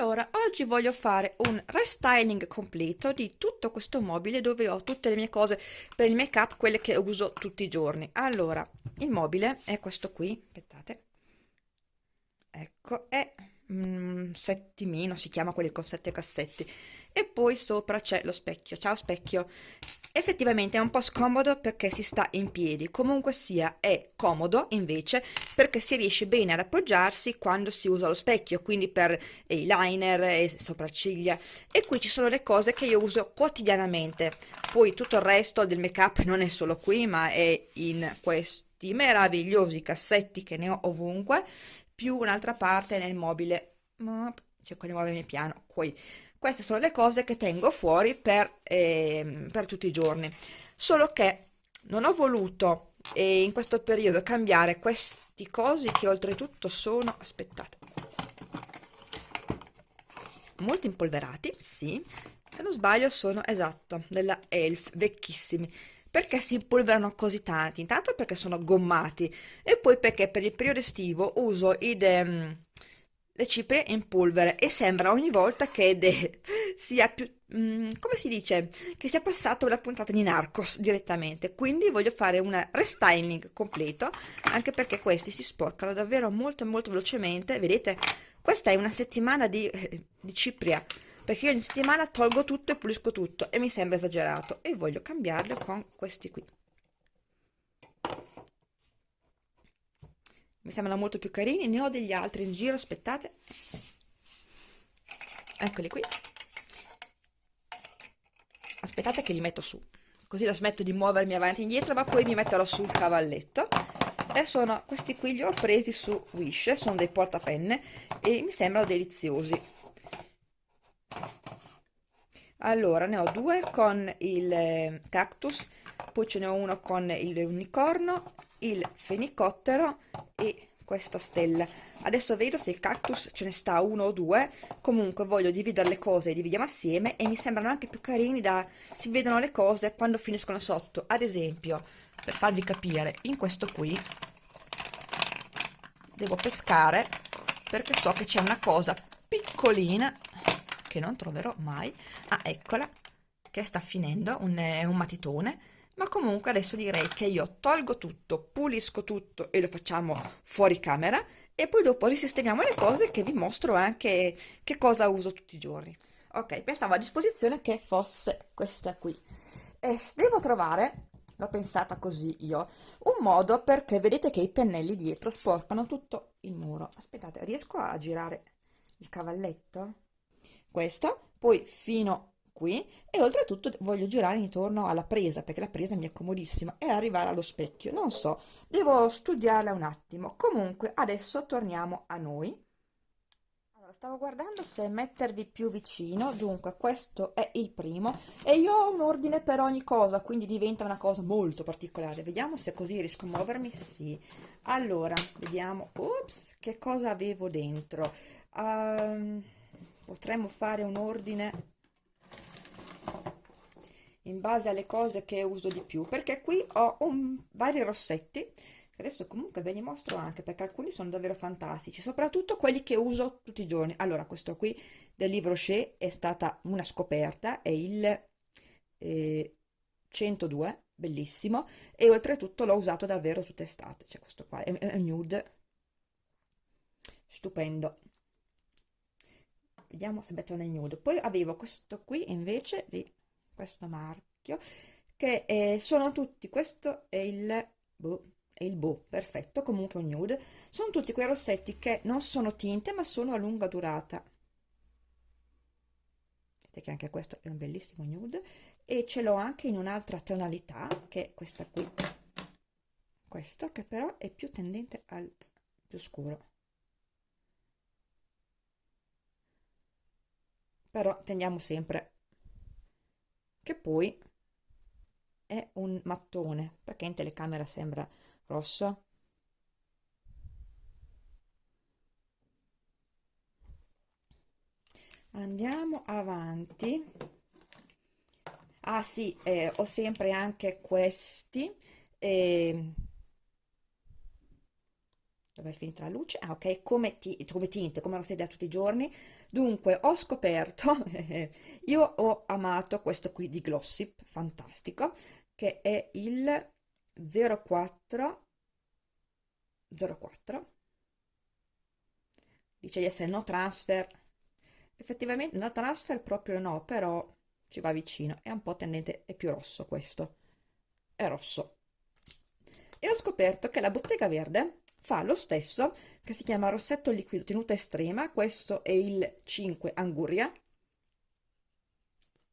Allora oggi voglio fare un restyling completo di tutto questo mobile dove ho tutte le mie cose per il make up, quelle che uso tutti i giorni. Allora, il mobile è questo qui, aspettate, ecco, è un settimino, si chiama quelli con sette cassetti, e poi sopra c'è lo specchio, ciao specchio, Effettivamente è un po' scomodo perché si sta in piedi, comunque sia è comodo invece perché si riesce bene ad appoggiarsi quando si usa lo specchio, quindi per eyeliner e sopracciglia. E qui ci sono le cose che io uso quotidianamente, poi tutto il resto del make up non è solo qui ma è in questi meravigliosi cassetti che ne ho ovunque, più un'altra parte nel mobile, cerco di muovermi piano, qui queste sono le cose che tengo fuori per, eh, per tutti i giorni. Solo che non ho voluto eh, in questo periodo cambiare questi cosi che oltretutto sono, aspettate, molto impolverati, sì, se non sbaglio sono, esatto, della Elf, vecchissimi. Perché si impolverano così tanti? Intanto perché sono gommati e poi perché per il periodo estivo uso i... De, le cipria in polvere e sembra ogni volta che de, sia più, mm, come si dice, che sia passato la puntata di Narcos direttamente. Quindi voglio fare un restyling completo, anche perché questi si sporcano davvero molto molto velocemente. Vedete, questa è una settimana di, eh, di cipria, perché io in settimana tolgo tutto e pulisco tutto e mi sembra esagerato e voglio cambiarlo con questi qui. Mi sembrano molto più carini ne ho degli altri in giro aspettate. Eccoli qui. Aspettate che li metto su così la smetto di muovermi avanti e indietro ma poi mi metterò sul cavalletto. E sono questi qui li ho presi su Wish sono dei portapenne e mi sembrano deliziosi. Allora ne ho due con il eh, cactus poi ce ne ho uno con il unicorno il fenicottero e questa stella. Adesso vedo se il cactus ce ne sta uno o due. Comunque voglio dividere le cose dividiamo assieme e mi sembrano anche più carini da si vedono le cose quando finiscono sotto. Ad esempio per farvi capire in questo qui devo pescare perché so che c'è una cosa piccolina che non troverò mai. Ah eccola che sta finendo un, un matitone ma comunque adesso direi che io tolgo tutto, pulisco tutto e lo facciamo fuori camera e poi dopo risistemiamo le cose che vi mostro anche che cosa uso tutti i giorni. Ok, pensavo a disposizione che fosse questa qui. E devo trovare, l'ho pensata così io, un modo perché vedete che i pennelli dietro sporcano tutto il muro. Aspettate, riesco a girare il cavalletto? Questo, poi fino qui e oltretutto voglio girare intorno alla presa perché la presa mi è comodissima e arrivare allo specchio. Non so devo studiarla un attimo. Comunque adesso torniamo a noi. Allora stavo guardando se mettervi più vicino. Dunque questo è il primo. E io ho un ordine per ogni cosa quindi diventa una cosa molto particolare. Vediamo se così riesco a muovermi. Sì. Allora vediamo. Ops che cosa avevo dentro? Um, potremmo fare un ordine in base alle cose che uso di più perché qui ho un, vari rossetti adesso comunque ve li mostro anche perché alcuni sono davvero fantastici soprattutto quelli che uso tutti i giorni. Allora questo qui del Livre Rocher è stata una scoperta è il eh, 102 bellissimo e oltretutto l'ho usato davvero tutte estate cioè questo qua è, è nude. Stupendo. Vediamo se metto nel nude. Poi avevo questo qui invece di questo marchio che eh, sono tutti questo è il boh, è il boh perfetto comunque un nude. Sono tutti quei rossetti che non sono tinte ma sono a lunga durata. Vedete che anche questo è un bellissimo nude. E ce l'ho anche in un'altra tonalità che è questa qui. Questo che però è più tendente al più scuro. Però tendiamo sempre che poi è un mattone perché in telecamera sembra rosso andiamo avanti. Ah sì eh, ho sempre anche questi eh, dove è finita la luce? Ah, ok, come, come tinte, come lo da tutti i giorni. Dunque, ho scoperto, io ho amato questo qui di Glossip, fantastico, che è il 04 04 dice di essere no transfer. Effettivamente no transfer proprio no però ci va vicino. È un po' tendente è più rosso questo. È rosso. E ho scoperto che la bottega verde fa lo stesso che si chiama rossetto liquido tenuta estrema. Questo è il 5 anguria.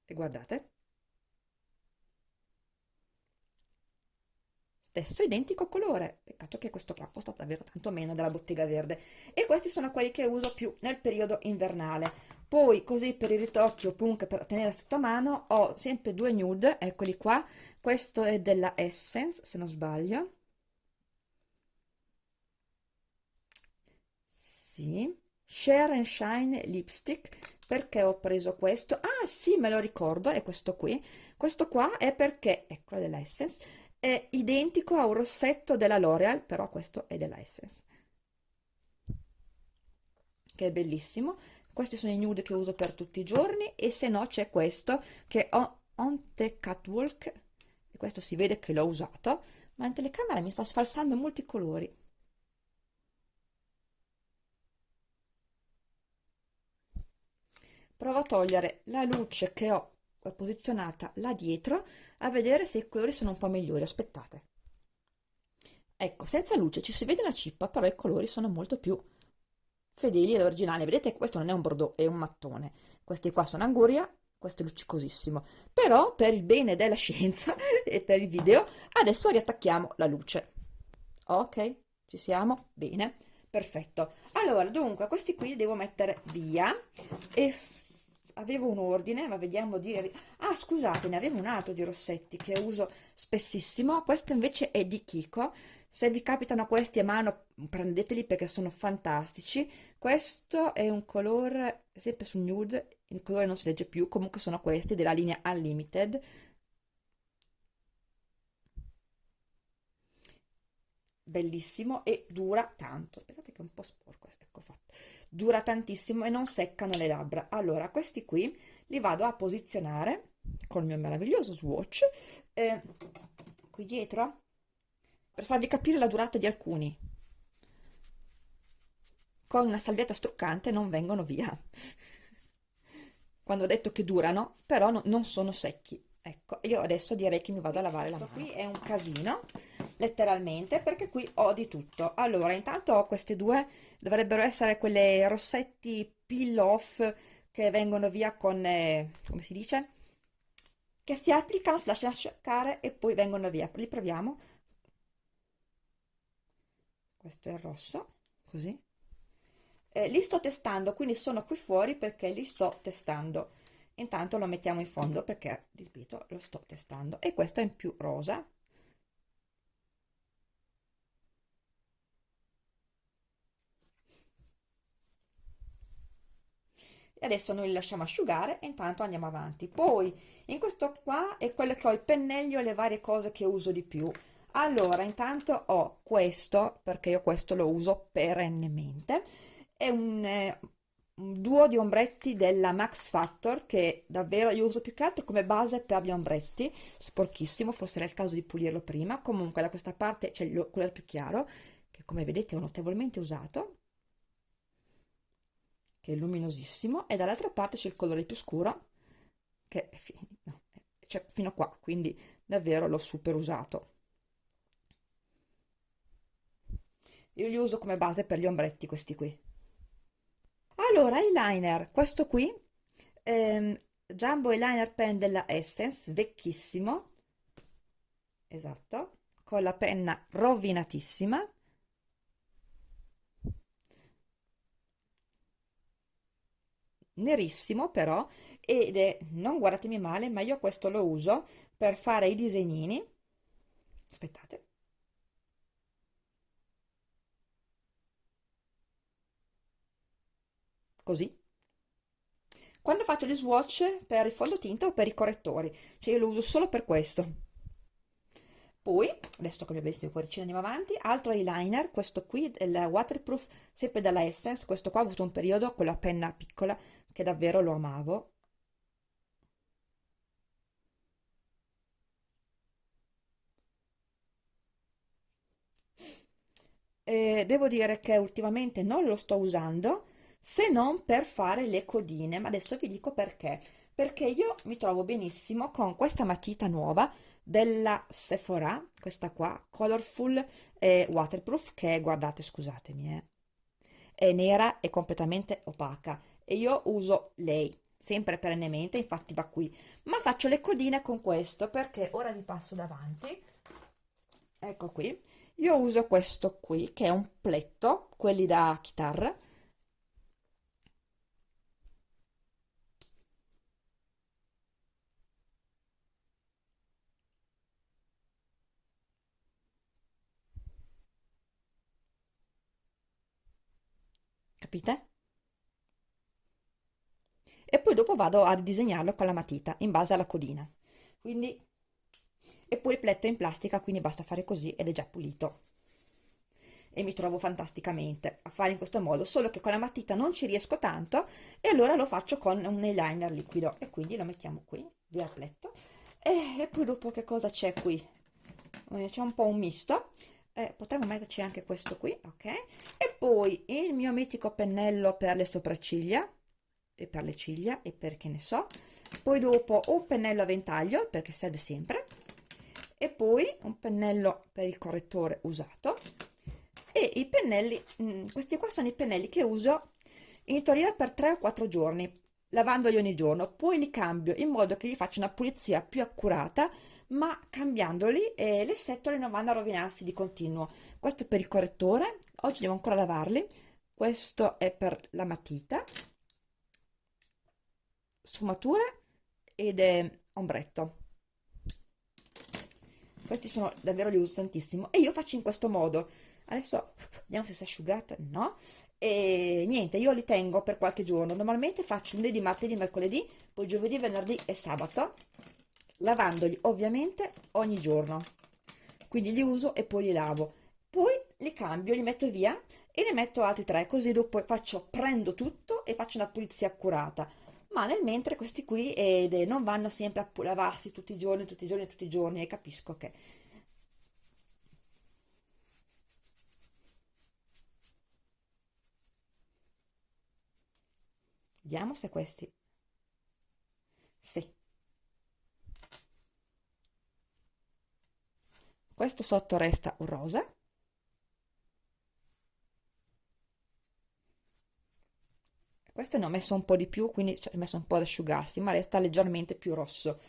E guardate. Stesso identico colore. Peccato che questo qua costa davvero tanto meno della bottega verde. E questi sono quelli che uso più nel periodo invernale. Poi così per il ritocchio punk per tenere sotto mano ho sempre due nude eccoli qua. Questo è della Essence se non sbaglio sì Share and Shine Lipstick perché ho preso questo? Ah sì, me lo ricordo, è questo qui. Questo qua è perché, ecco della Essence, è identico a un rossetto della L'Oreal, però questo è della Essence. Che è bellissimo. Questi sono i nude che uso per tutti i giorni e se no c'è questo che ho On The Catwalk e questo si vede che l'ho usato, ma in telecamera mi sta sfalsando molti colori. Provo a togliere la luce che ho posizionata là dietro a vedere se i colori sono un po' migliori aspettate. Ecco senza luce ci si vede la cippa però i colori sono molto più fedeli all'originale. Vedete questo non è un bordeaux è un mattone. Questi qua sono anguria questo è luccicosissimo. Però per il bene della scienza e per il video adesso riattacchiamo la luce. Ok ci siamo? Bene perfetto. Allora dunque questi qui li devo mettere via e avevo un ordine, ma vediamo di... Ah, scusate, ne avevo un altro di rossetti che uso spessissimo, questo invece è di Kiko, se vi capitano questi a mano prendeteli perché sono fantastici, questo è un colore, sempre su nude, il colore non si legge più, comunque sono questi della linea Unlimited, bellissimo e dura tanto, aspettate che è un po' sporco, ecco fatto dura tantissimo e non seccano le labbra. Allora questi qui li vado a posizionare col mio meraviglioso swatch eh, qui dietro per farvi capire la durata di alcuni. Con una salvietta struccante non vengono via. Quando ho detto che durano però no, non sono secchi. Ecco io adesso direi che mi vado a lavare la mano. qui è un casino letteralmente perché qui ho di tutto. Allora intanto ho queste due dovrebbero essere quelle rossetti peel off che vengono via con eh, come si dice? Che si applicano si lasciano asciugare e poi vengono via. Li proviamo. Questo è il rosso così. Eh, li sto testando quindi sono qui fuori perché li sto testando. Intanto lo mettiamo in fondo perché ripeto lo sto testando. E questo è in più rosa e adesso noi li lasciamo asciugare e intanto andiamo avanti. Poi in questo qua è quello che ho il pennello e le varie cose che uso di più. Allora intanto ho questo perché io questo lo uso perennemente. È un, eh, un duo di ombretti della Max Factor che davvero io uso più che altro come base per gli ombretti. Sporchissimo forse era il caso di pulirlo prima. Comunque da questa parte c'è il colore più chiaro che come vedete ho notevolmente usato che è luminosissimo e dall'altra parte c'è il colore più scuro che è fino, no, cioè fino qua quindi davvero l'ho super usato. Io li uso come base per gli ombretti questi qui. Allora eyeliner questo qui ehm, Jumbo Eyeliner Pen della Essence vecchissimo esatto con la penna rovinatissima nerissimo però ed è, non guardatemi male, ma io questo lo uso per fare i disegnini. Aspettate. Così. Quando faccio gli swatch per il fondotinta o per i correttori, cioè io lo uso solo per questo. poi adesso che abbiamo visto il cuoricino andiamo avanti altro eyeliner questo qui il waterproof sempre dalla Essence questo qua ho avuto un periodo con la penna piccola che davvero lo amavo. E devo dire che ultimamente non lo sto usando se non per fare le codine ma adesso vi dico perché. Perché io mi trovo benissimo con questa matita nuova della Sephora, questa qua, Colorful e Waterproof, che guardate, scusatemi, eh, è nera e completamente opaca e io uso lei, sempre perennemente, infatti va qui, ma faccio le codine con questo perché ora vi passo davanti, ecco qui, io uso questo qui che è un pletto, quelli da chitarra, capite? E poi dopo vado a disegnarlo con la matita in base alla codina. Quindi, e poi il pletto è in plastica, quindi basta fare così ed è già pulito. E mi trovo fantasticamente a fare in questo modo, solo che con la matita non ci riesco tanto e allora lo faccio con un eyeliner liquido e quindi lo mettiamo qui, via il pletto. E, e poi dopo che cosa c'è qui? Eh, c'è un po' un misto eh, potremmo metterci anche questo qui ok e poi il mio mitico pennello per le sopracciglia e per le ciglia e perché ne so. Poi dopo un pennello a ventaglio perché serve sempre. E poi un pennello per il correttore usato. E i pennelli mm, questi qua sono i pennelli che uso in teoria per 3 o 4 giorni lavandoli ogni giorno. Poi li cambio in modo che gli faccia una pulizia più accurata ma cambiandoli eh, le setole non vanno a rovinarsi di continuo. Questo è per il correttore oggi devo ancora lavarli. Questo è per la matita sfumature ed è ombretto. Questi sono davvero li uso tantissimo. E io faccio in questo modo. Adesso vediamo se si è asciugata. No. E niente io li tengo per qualche giorno. Normalmente faccio lunedì martedì mercoledì poi giovedì venerdì e sabato lavandoli ovviamente ogni giorno. Quindi li uso e poi li lavo. Poi li cambio li metto via e ne metto altri tre. Così dopo faccio prendo tutto e faccio una pulizia accurata ma nel mentre questi qui eh, non vanno sempre a lavarsi tutti i giorni tutti i giorni tutti i giorni e capisco che vediamo se questi sì. Questo sotto resta un rosa questo ne ho messo un po' di più quindi cioè, ho messo un po' ad asciugarsi ma resta leggermente più rosso.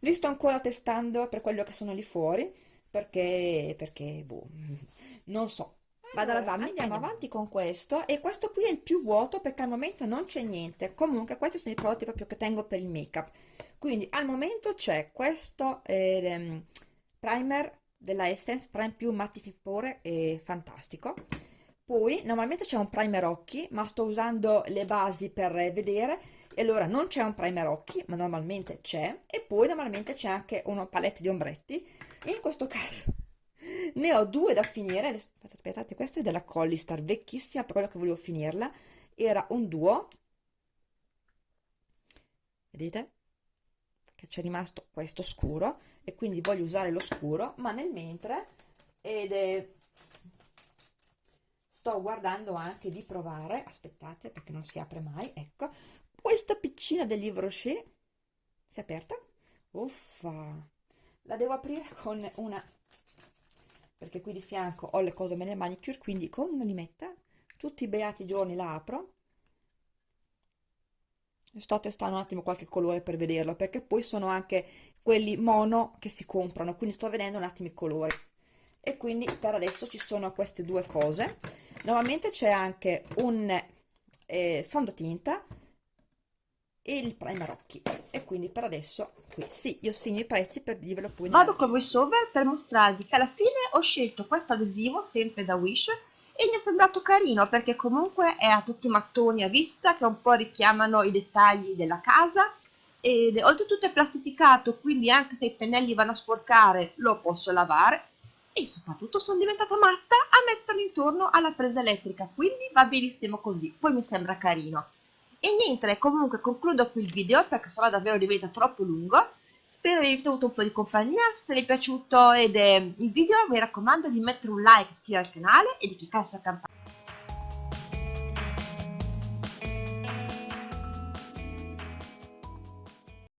Li sto ancora testando per quello che sono lì fuori perché perché boh, non so. Vado allora, a lavarmi andiamo avanti con questo. E questo qui è il più vuoto perché al momento non c'è niente. Comunque questi sono i prodotti proprio che tengo per il make up quindi al momento c'è questo eh, primer della Essence Prime più mattifippore è fantastico poi normalmente c'è un primer occhi ma sto usando le basi per vedere. E allora non c'è un primer occhi ma normalmente c'è. E poi normalmente c'è anche una palette di ombretti. In questo caso ne ho due da finire. Aspettate questa è della Collistar vecchissima per quello che volevo finirla. Era un duo. Vedete? Che c'è rimasto questo scuro. E quindi voglio usare lo scuro ma nel mentre ed è sto guardando anche di provare aspettate perché non si apre mai ecco questa piccina del livro Rocher si è aperta? Uffa. La devo aprire con una perché qui di fianco ho le cose nelle manicure quindi con una limetta tutti i beati giorni la apro. Sto testando un attimo qualche colore per vederlo perché poi sono anche quelli mono che si comprano quindi sto vedendo un attimo i colori. E quindi per adesso ci sono queste due cose normalmente c'è anche un eh, fondotinta e il primer occhi. E quindi per adesso qui. Sì io segno i prezzi per dirvelo poi vado con voiceover per mostrarvi che alla fine ho scelto questo adesivo sempre da wish e mi è sembrato carino perché comunque è a tutti i mattoni a vista che un po' richiamano i dettagli della casa ed oltretutto è plastificato quindi anche se i pennelli vanno a sporcare lo posso lavare e soprattutto sono diventata matta a metterlo intorno alla presa elettrica quindi va benissimo così poi mi sembra carino. E niente comunque concludo qui il video perché sennò davvero diventa troppo lungo. Spero vi abbia avuto un po' di compagnia se vi è piaciuto ed è il video mi raccomando di mettere un like iscrivervi al canale e di cliccare sulla campanella